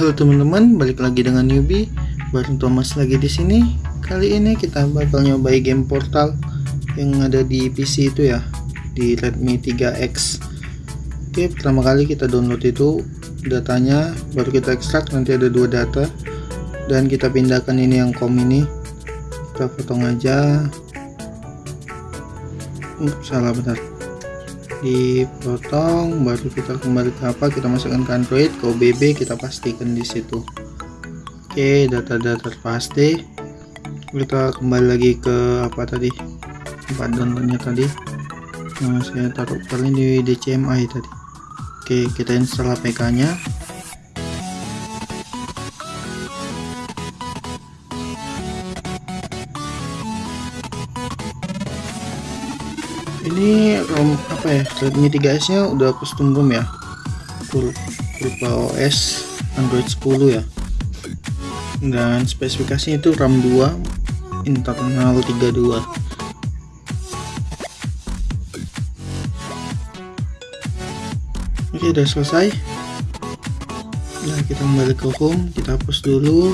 Halo teman-teman, balik lagi dengan newbie. Bareng Thomas lagi di sini. Kali ini kita bakal nyobai game Portal yang ada di PC itu ya, di Redmi 3X. Oke, pertama kali kita download itu datanya, baru kita ekstrak. Nanti ada dua data, dan kita pindahkan ini yang com ini. Kita potong aja. Uh, salah benar dipotong baru kita kembali ke apa kita masukkan ke Android ke OBB kita pastikan di situ. Oke data-data pasti. Kita kembali lagi ke apa tadi? Tempat downloadnya tadi. Nah, saya taruh kali di DCMI tadi. Oke kita install APK nya ini ROM apa ya Redmi 3S nya udah custom ROM ya. Berupa OS Android 10 ya. Dan spesifikasinya itu RAM 2 internal 32 oke udah selesai. Nah kita kembali ke home kita hapus dulu.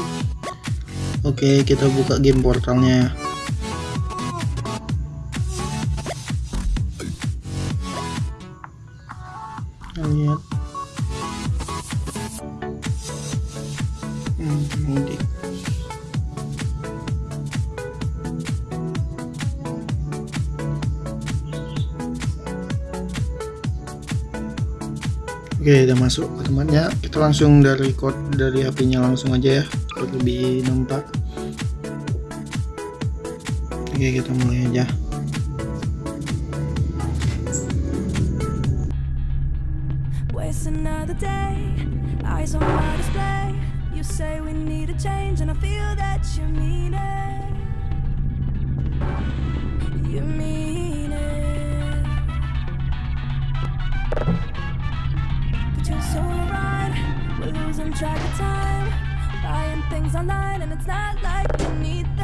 Oke kita buka game portalnya Oke udah masuk ke temannya kita langsung dari code dari HP-nya langsung aja ya. Lebih nampak. Oke kita mulai aja. Another day. Eyes on my display You say we need a change And I feel that you mean it. You mean it. But you're so right We're losing track of time. Buying things online And it's not like we need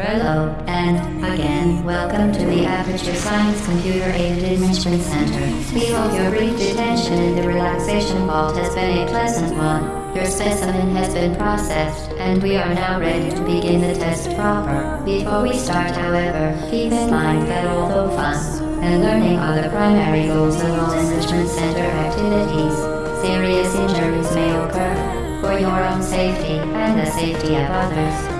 Hello, and again, welcome to the Aperture Science Computer Aided Enrichment Center. We hope your brief detention in the relaxation vault has been a pleasant one. Your specimen has been processed, and we are now ready to begin the test proper. Before we start, however, keep in mind that although fun and learning are the primary goals of all Enrichment Center activities, serious injuries may occur. For your own safety and the safety of others,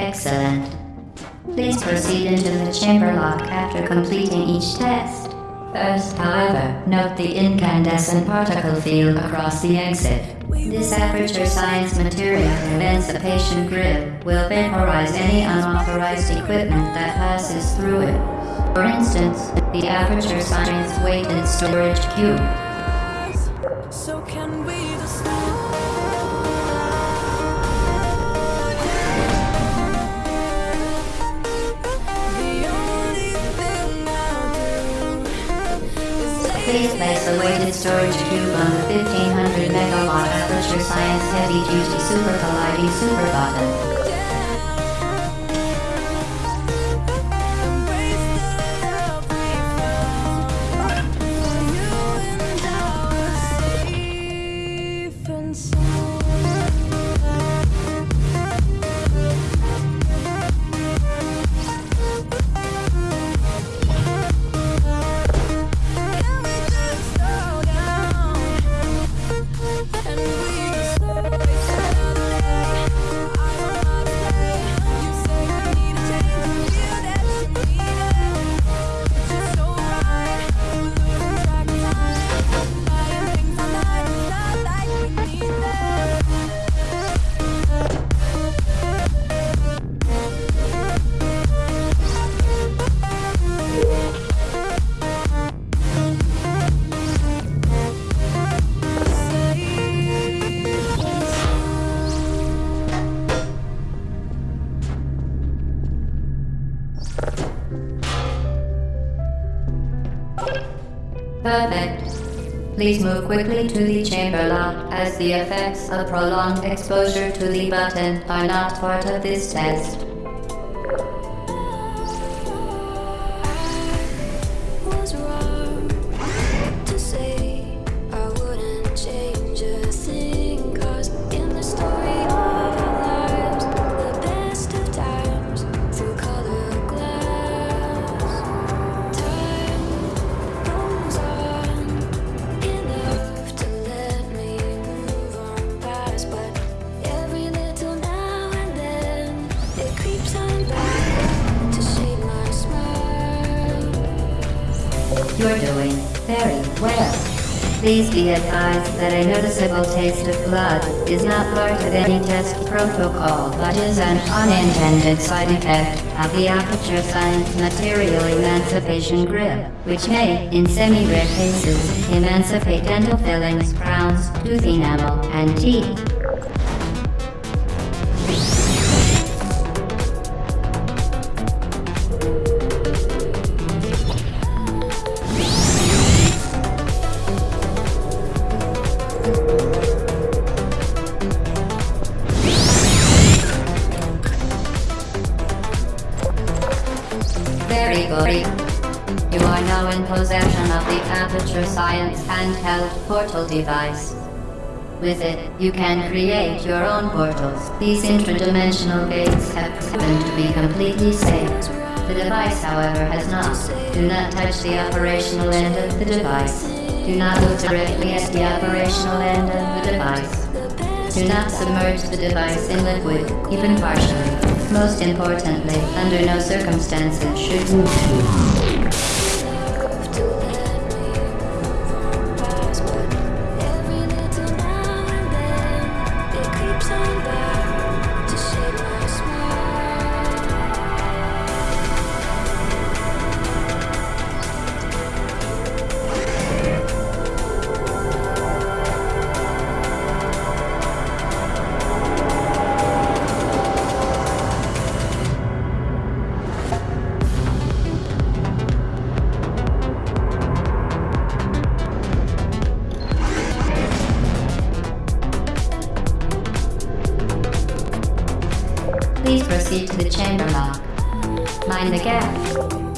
Excellent. Please proceed into the chamber lock after completing each test. First, however, note the incandescent particle field across the exit. This aperture science material prevents the patient grill will vaporize any unauthorized equipment that passes through it. For instance, the aperture science weighted storage cube. Please place a weighted storage cube on the 1500 megawatt Aperture Science Heavy Duty Super Colliding Super Button. Please move quickly to the chamber lock as the effects of prolonged exposure to the button are not part of this test. wrong You're doing very well. Please be advised that a noticeable taste of blood is not part of any test protocol but is an unintended side effect of the Aperture Science Material Emancipation Grip, which may, in semi-rare cases, emancipate dental fillings, crowns, tooth enamel, and teeth. Good. You are now in possession of the Aperture Science handheld portal device. With it, you can create your own portals. These interdimensional gates have proven to be completely safe. The device, however, has not. Do not touch the operational end of the device. Do not look directly at the operational end of the device. Do not submerge the device in liquid, even partially. Most importantly, under no circumstances should Please proceed to the chamber lock. Mind the gap.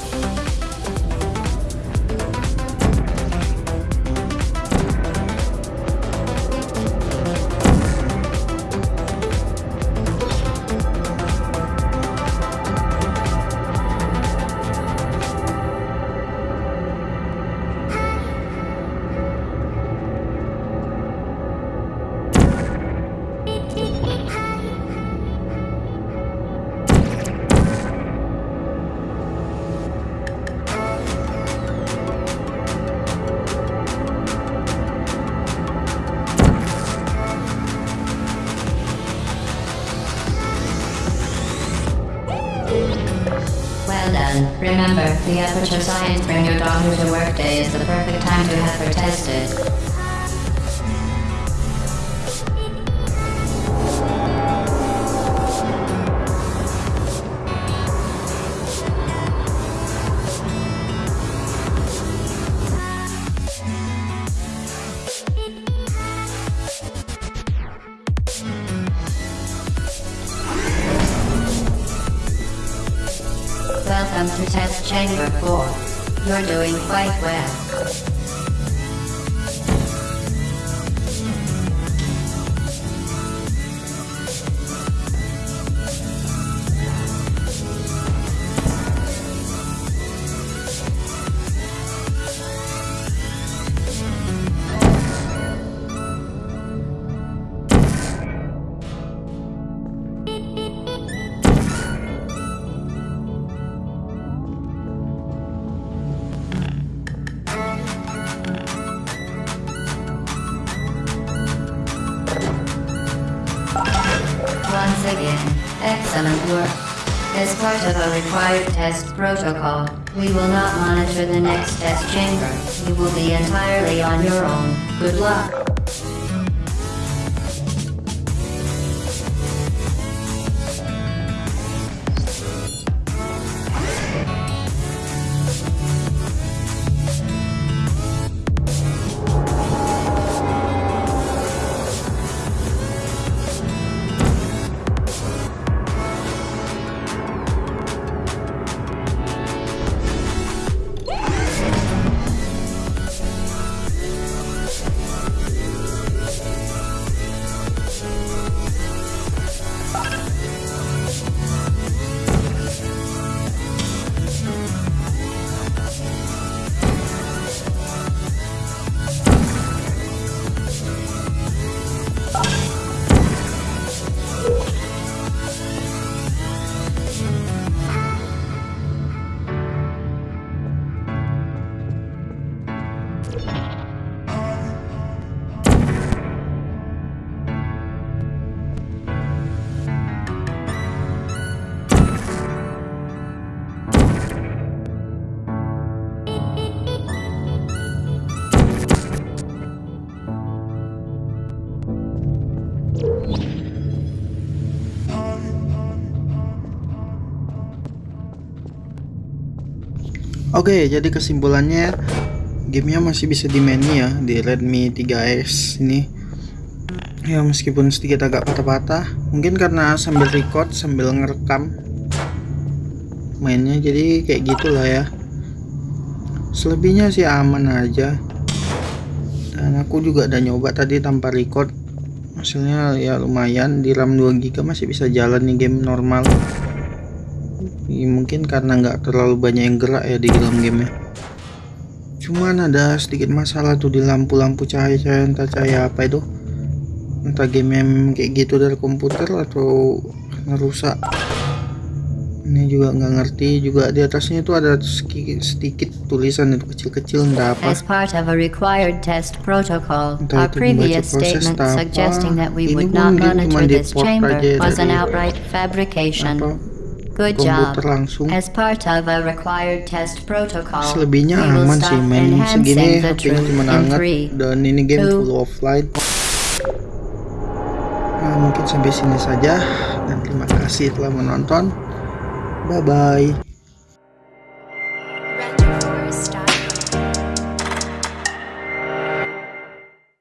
Remember, the Aperture Science Bring Your Daughter to Work Day is the perfect time to have her tested. Welcome to Test Chamber 4. You're doing quite well. Required test protocol, we will not monitor the next test chamber. You will be entirely on your own. Good luck. Oke, jadi kesimpulannya gamenya masih bisa dimaini ya di Redmi 3S ini. Ya meskipun sedikit agak patah-patah, mungkin karena sambil record sambil ngerekam mainnya jadi kayak gitulah ya. Selebihnya sih aman aja. Dan aku juga udah nyoba tadi tanpa record. Hasilnya ya lumayan di RAM 2GB masih bisa jalan nih game normal. Ya, mungkin karena nggak terlalu banyak yang gerak ya di dalam gamenya. Cuman ada sedikit masalah tuh di lampu-lampu cahaya-cahaya entah cahaya apa itu. Entah game yang kayak gitu dari komputer atau ngerusak ini juga nggak ngerti juga di atasnya itu ada sedikit, sedikit tulisan itu kecil-kecil entah apa. As part of a required test protocol, Entah our previous statement suggesting that we would not monitor this chamber was an outright fabrication. apa Good job. langsung As part of a required test protocol, selebihnya we will aman sih main segini HP-nya cuma hangat three, dan ini game two, full offline. Nah mungkin sampai sini saja dan terima kasih telah menonton. Bye bye